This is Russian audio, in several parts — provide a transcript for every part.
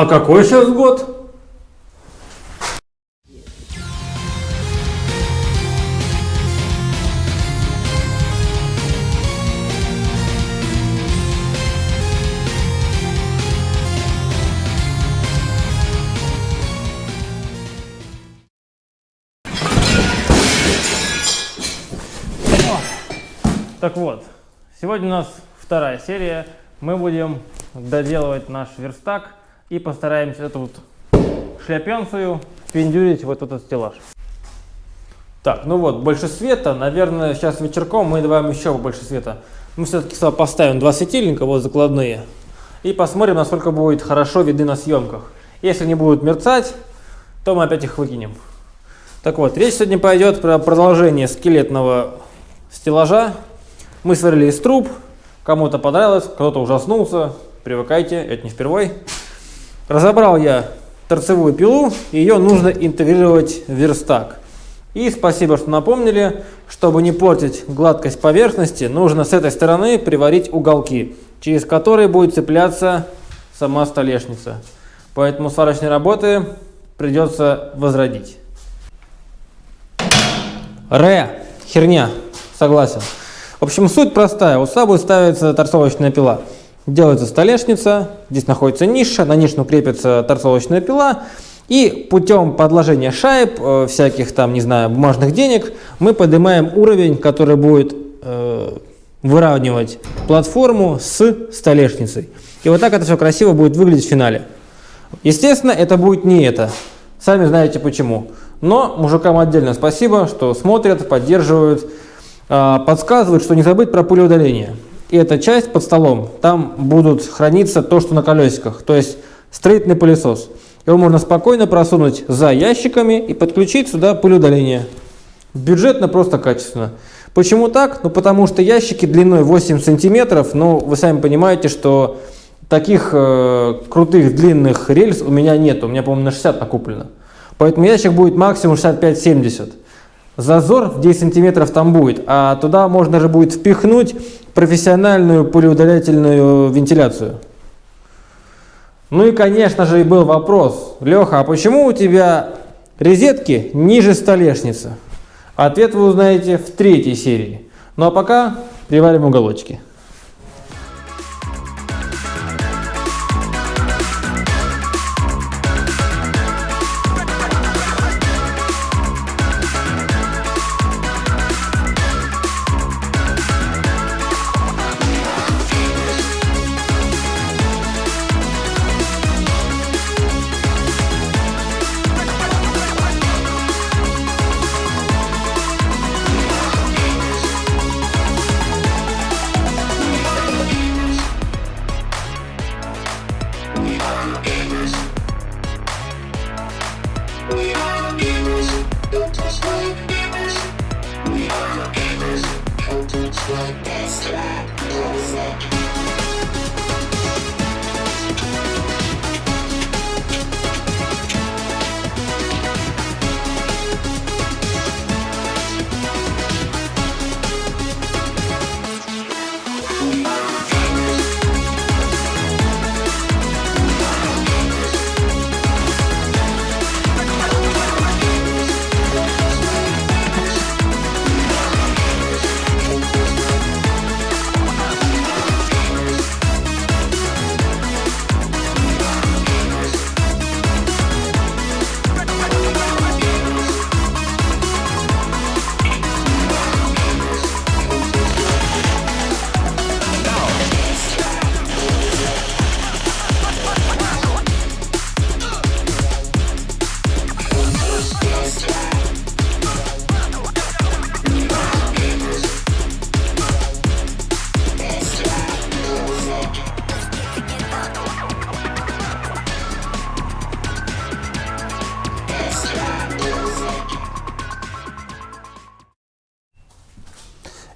А какой сейчас год? Так вот, сегодня у нас вторая серия. Мы будем доделывать наш верстак и постараемся эту вот шляпенцию впендюрить вот этот стеллаж. Так, ну вот, больше света. Наверное, сейчас вечерком мы добавим еще больше света. Мы все-таки поставим два светильника, вот закладные. И посмотрим, насколько будет хорошо видны на съемках. Если не будут мерцать, то мы опять их выкинем. Так вот, речь сегодня пойдет про продолжение скелетного стеллажа. Мы сварили из труб, кому-то понравилось, кто-то ужаснулся, привыкайте, это не впервой. Разобрал я торцевую пилу, ее нужно интегрировать в верстак. И спасибо, что напомнили, чтобы не портить гладкость поверхности, нужно с этой стороны приварить уголки, через которые будет цепляться сама столешница. Поэтому сварочные работы придется возродить. Ре, херня, согласен. В общем, суть простая. У сабы ставится торцовочная пила. Делается столешница, здесь находится ниша, на нишу крепится торцовочная пила. И путем подложения шайб, э, всяких там, не знаю, бумажных денег, мы поднимаем уровень, который будет э, выравнивать платформу с столешницей. И вот так это все красиво будет выглядеть в финале. Естественно, это будет не это. Сами знаете почему. Но мужикам отдельно спасибо, что смотрят, поддерживают. А, подсказывают, что не забыть про пулеудаление. И эта часть под столом, там будут храниться то, что на колесиках, то есть строительный пылесос. Его можно спокойно просунуть за ящиками и подключить сюда пылеудаление. Бюджетно, просто качественно. Почему так? Ну потому что ящики длиной 8 сантиметров, ну вы сами понимаете, что таких э, крутых длинных рельс у меня нет, у меня, по-моему, на 60 накуплено. Поэтому ящик будет максимум 65-70 зазор в 10 сантиметров там будет, а туда можно же будет впихнуть профессиональную пулеудалительную вентиляцию. Ну и, конечно же, и был вопрос, Леха, а почему у тебя розетки ниже столешницы? Ответ вы узнаете в третьей серии. Ну а пока приварим уголочки. We are the gamers. We are the gamers. Don't touch my. We are the gamers. Don't touch my best track. Classic.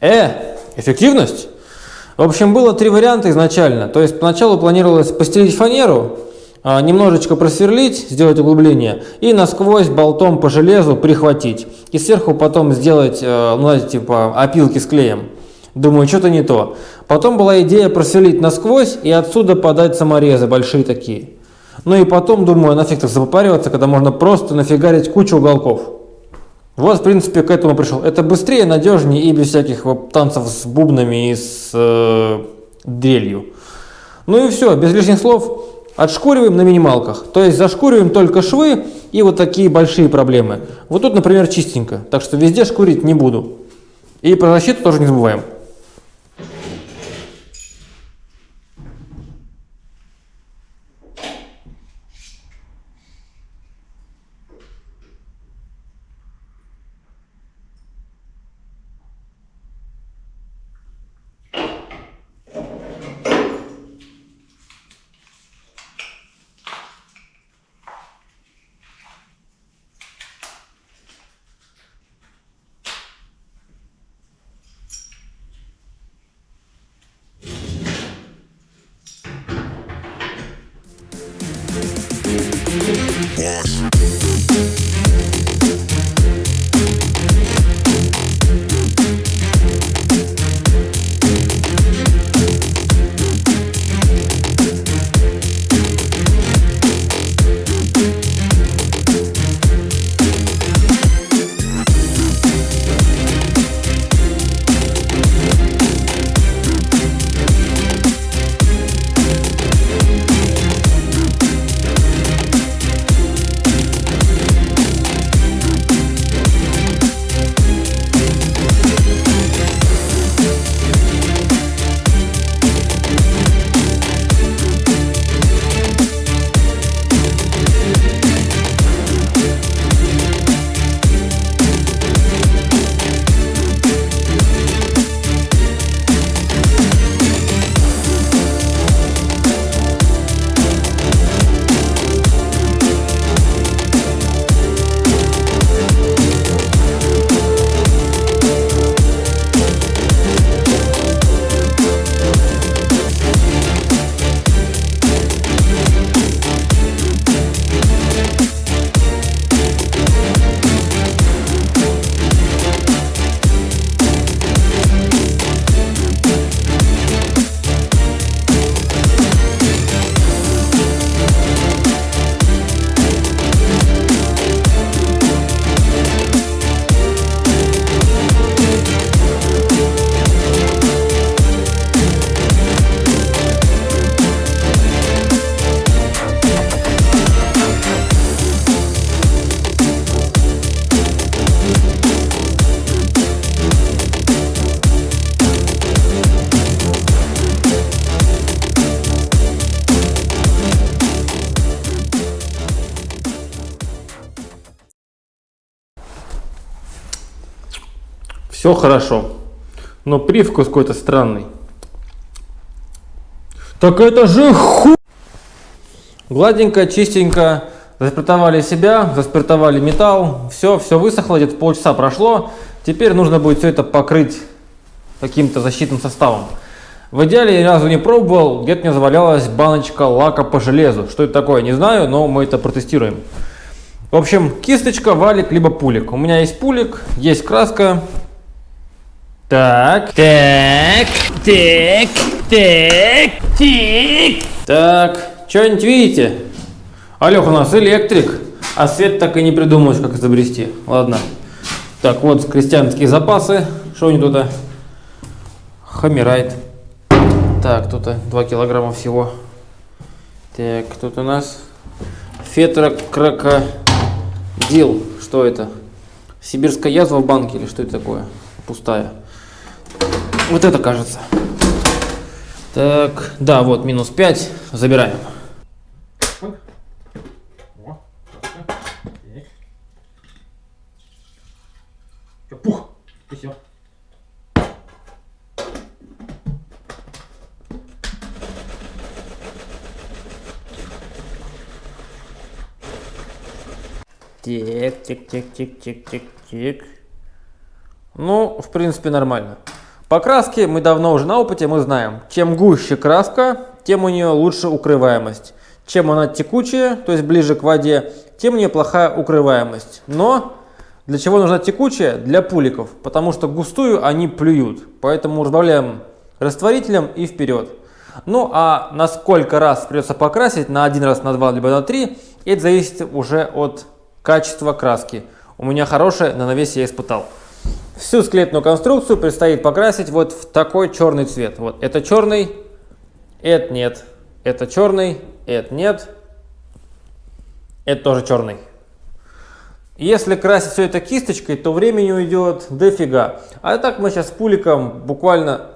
Э, эффективность? В общем, было три варианта изначально. То есть поначалу планировалось постелить фанеру, а, немножечко просверлить, сделать углубление и насквозь болтом по железу прихватить. И сверху потом сделать, э, ну, знаете, типа опилки с клеем. Думаю, что-то не то. Потом была идея просверлить насквозь и отсюда подать саморезы, большие такие. Ну и потом, думаю, нафиг так запопариваться, когда можно просто нафигарить кучу уголков. Вот, в принципе, к этому пришел. Это быстрее, надежнее и без всяких танцев с бубнами и с э, дрелью. Ну и все, без лишних слов. Отшкуриваем на минималках. То есть зашкуриваем только швы и вот такие большие проблемы. Вот тут, например, чистенько. Так что везде шкурить не буду. И про защиту тоже не забываем. Все хорошо. Но привкус какой-то странный. Так это же ху... Гладенько, чистенько. Заспиртовали себя, заспиртовали металл. Все, все высохло, где-то полчаса прошло. Теперь нужно будет все это покрыть каким-то защитным составом. В идеале я ни разу не пробовал, где-то мне завалялась баночка лака по железу. Что это такое, не знаю, но мы это протестируем. В общем, кисточка, валик, либо пулик. У меня есть пулик, есть краска, так, так, так, так, так. Так, что-нибудь видите? Алёх у нас электрик, а свет так и не придумаешь, как изобрести. Ладно. Так, вот крестьянские запасы. Что у них тут? Хамирайт. Так, тут 2 килограмма всего. Так, тут у нас фетра крокодил. Что это? Сибирская язва в банке или что это такое? Пустая. Вот это кажется. Так, да, вот минус 5. Забираем. Пух. И все. Тик, тик, тик, тик, тик, тик, тик. Ну, в принципе, нормально. По краске мы давно уже на опыте, мы знаем, чем гуще краска, тем у нее лучше укрываемость. Чем она текучая, то есть ближе к воде, тем у нее плохая укрываемость. Но Для чего нужна текучая? Для пуликов, потому что густую они плюют. Поэтому разбавляем растворителем и вперед. Ну а на сколько раз придется покрасить, на один раз, на два, либо на три, это зависит уже от качества краски. У меня хорошая, на навесе я испытал. Всю скелетную конструкцию предстоит покрасить вот в такой черный цвет. Вот это черный, это нет, это черный, это нет, это тоже черный. Если красить все это кисточкой, то времени уйдет дофига. А так мы сейчас пуликом буквально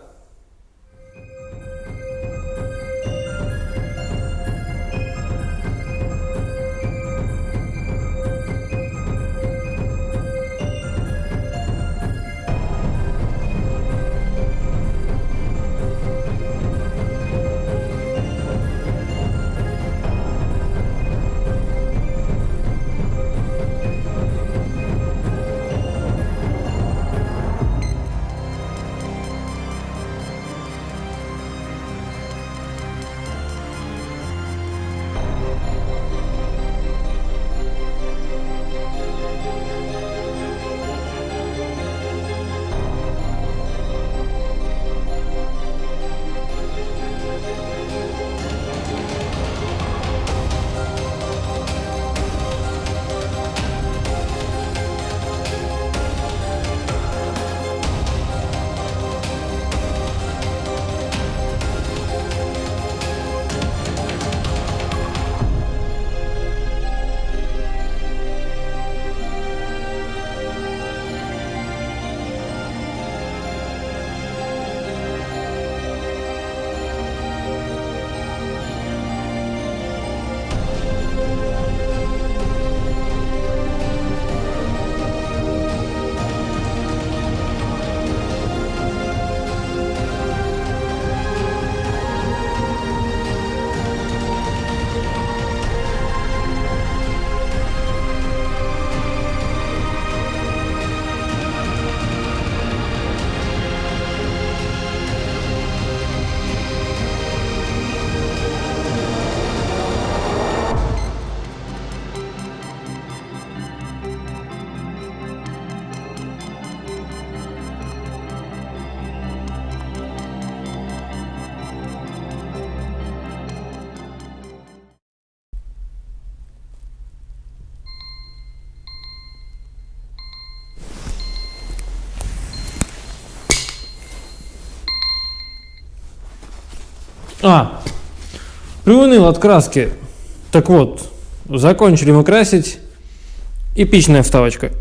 А, приуныл от краски. Так вот, закончили мы красить. Эпичная вставочка.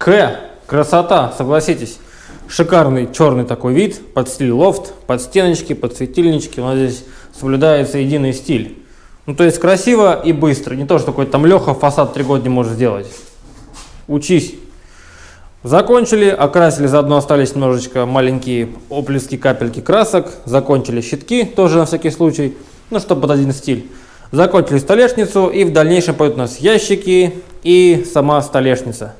К. Красота, согласитесь. Шикарный черный такой вид, под стиль лофт, под стеночки, под светильнички. У нас здесь соблюдается единый стиль. Ну, то есть красиво и быстро. Не то, что какой-то там Леха фасад три года не может сделать. Учись. Закончили, окрасили, заодно остались немножечко маленькие оплески, капельки красок. Закончили щитки, тоже на всякий случай, ну, чтобы под один стиль. Закончили столешницу, и в дальнейшем пойдут у нас ящики и сама столешница.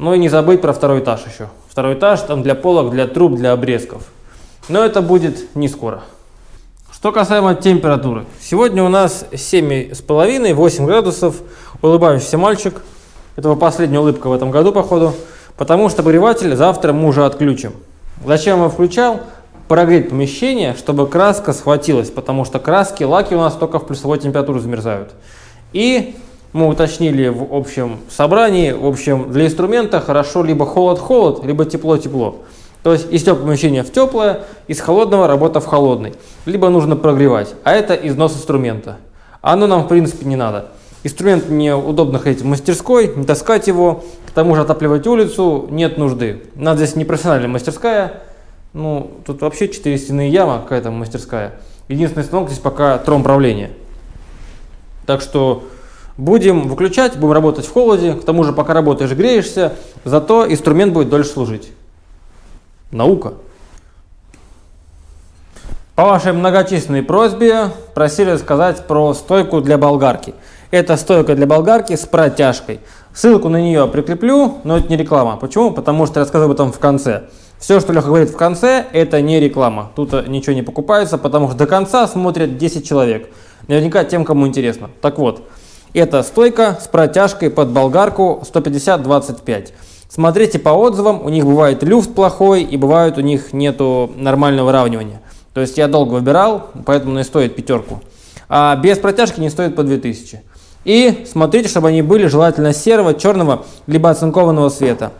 Ну и не забыть про второй этаж еще. Второй этаж там для полок, для труб, для обрезков. Но это будет не скоро. Что касаемо температуры. Сегодня у нас 7,5-8 градусов. Улыбающийся мальчик. Это его последняя улыбка в этом году, походу. Потому что обогреватель завтра мы уже отключим. Зачем его включал? Прогреть помещение, чтобы краска схватилась. Потому что краски, лаки у нас только в плюсовой температуре замерзают. И мы уточнили в общем собрании, в общем, для инструмента хорошо либо холод-холод, либо тепло-тепло. То есть из теплого помещения в теплое, из холодного работа в холодный. Либо нужно прогревать, а это износ инструмента. Оно нам в принципе не надо. Инструмент мне удобно ходить в мастерской, не таскать его, к тому же отапливать улицу нет нужды. Надо здесь не профессиональная мастерская, Ну, тут вообще 4 стены яма, какая-то мастерская. Единственный станок здесь пока трон правления. Так что будем выключать, будем работать в холоде. К тому же, пока работаешь, греешься. Зато инструмент будет дольше служить. Наука. По вашей многочисленной просьбе просили рассказать про стойку для болгарки. Это стойка для болгарки с протяжкой. Ссылку на нее прикреплю, но это не реклама. Почему? Потому что я рассказываю об этом в конце. Все, что Леха говорит в конце, это не реклама. Тут ничего не покупается, потому что до конца смотрят 10 человек. Наверняка тем, кому интересно. Так вот, это стойка с протяжкой под болгарку 150-25. Смотрите по отзывам, у них бывает люфт плохой и бывает у них нету нормального выравнивания. То есть я долго выбирал, поэтому не стоит пятерку. А без протяжки не стоит по 2000. И смотрите, чтобы они были желательно серого, черного, либо оцинкованного цвета.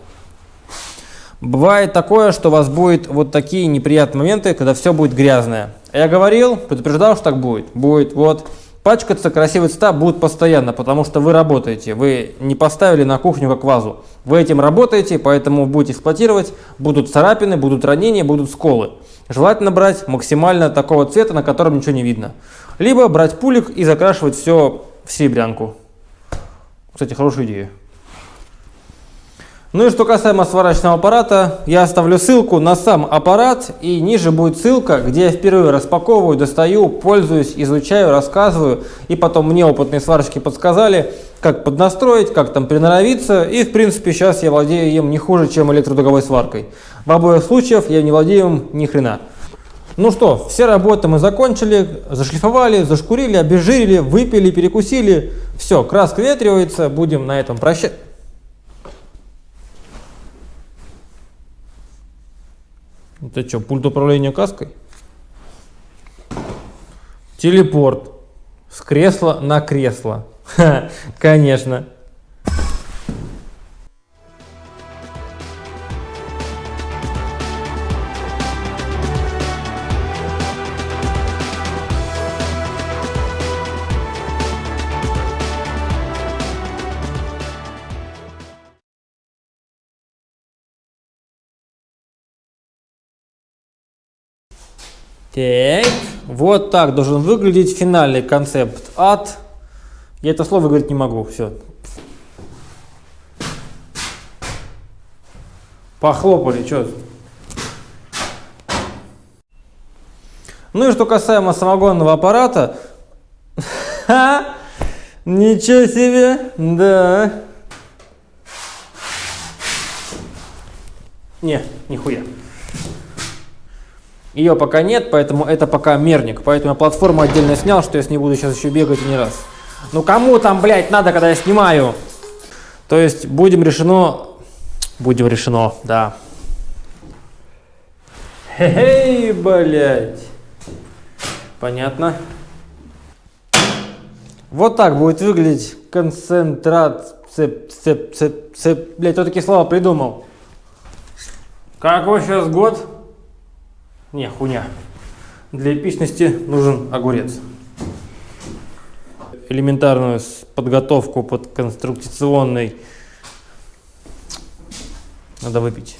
Бывает такое, что у вас будет вот такие неприятные моменты, когда все будет грязное. Я говорил, предупреждал, что так будет. Будет вот пачкаться красивые цвета будут постоянно, потому что вы работаете. Вы не поставили на кухню как вазу. Вы этим работаете, поэтому будете эксплуатировать. Будут царапины, будут ранения, будут сколы. Желательно брать максимально такого цвета, на котором ничего не видно. Либо брать пулик и закрашивать все в серебрянку. Кстати, хорошая идея. Ну и что касаемо сварочного аппарата, я оставлю ссылку на сам аппарат и ниже будет ссылка, где я впервые распаковываю, достаю, пользуюсь, изучаю, рассказываю. И потом мне опытные сварщики подсказали, как поднастроить, как там приноровиться. И в принципе сейчас я владею им не хуже, чем электродуговой сваркой. В обоих случаях я не владею им ни хрена. Ну что, все работы мы закончили, зашлифовали, зашкурили, обезжирили, выпили, перекусили. Все, краска ветривается, будем на этом прощаться. Это что, пульт управления каской? Телепорт. С кресла на кресло. Конечно. Так, вот так должен выглядеть финальный концепт ад. Я это слово говорить не могу, все. Похлопали, что? Ну и что касаемо самогонного аппарата, ничего себе, да. Не, нихуя. Ее пока нет, поэтому это пока мерник. Поэтому я платформу отдельно снял, что я с ней буду сейчас еще бегать не раз. Ну кому там, блядь, надо, когда я снимаю? То есть будем решено... Будем решено, да. Хе-хей, блядь. Понятно. Вот так будет выглядеть концентрат... Цеп, цеп, цеп, цеп. Блядь, кто такие слова придумал? Какой сейчас год? Не, хуйня. Для эпичности нужен огурец. Элементарную подготовку под конструкционный надо выпить.